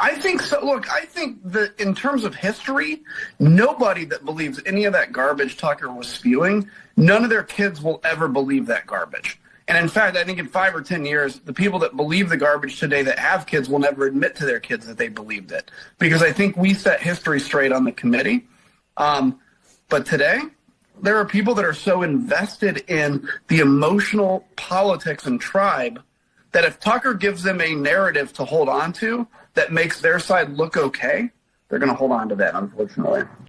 I think so. Look, I think that in terms of history, nobody that believes any of that garbage Tucker was spewing, none of their kids will ever believe that garbage. And in fact, I think in five or 10 years, the people that believe the garbage today that have kids will never admit to their kids that they believed it. Because I think we set history straight on the committee. Um, but today, there are people that are so invested in the emotional politics and tribe that if Tucker gives them a narrative to hold on to that makes their side look okay, they're going to hold on to that, unfortunately.